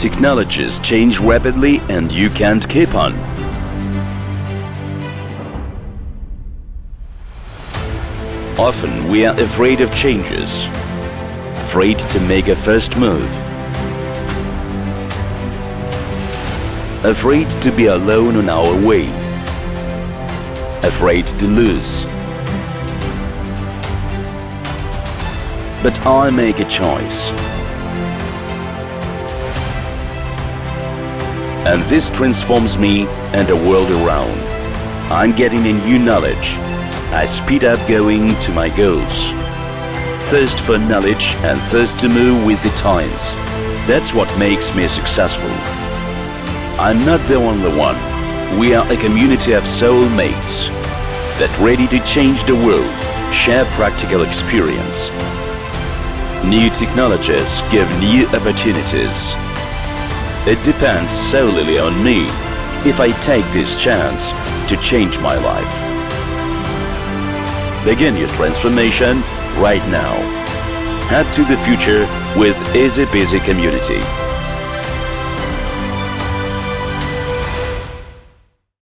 Technologies change rapidly and you can't keep on. Often we are afraid of changes, afraid to make a first move, afraid to be alone on our way, afraid to lose. But I make a choice. And this transforms me and the world around. I'm getting a new knowledge. I speed up going to my goals. Thirst for knowledge and thirst to move with the times. That's what makes me successful. I'm not the only one. We are a community of soulmates that ready to change the world, share practical experience. New technologies give new opportunities. It depends solely on me if I take this chance to change my life. Begin your transformation right now. Head to the future with Easy Busy Community.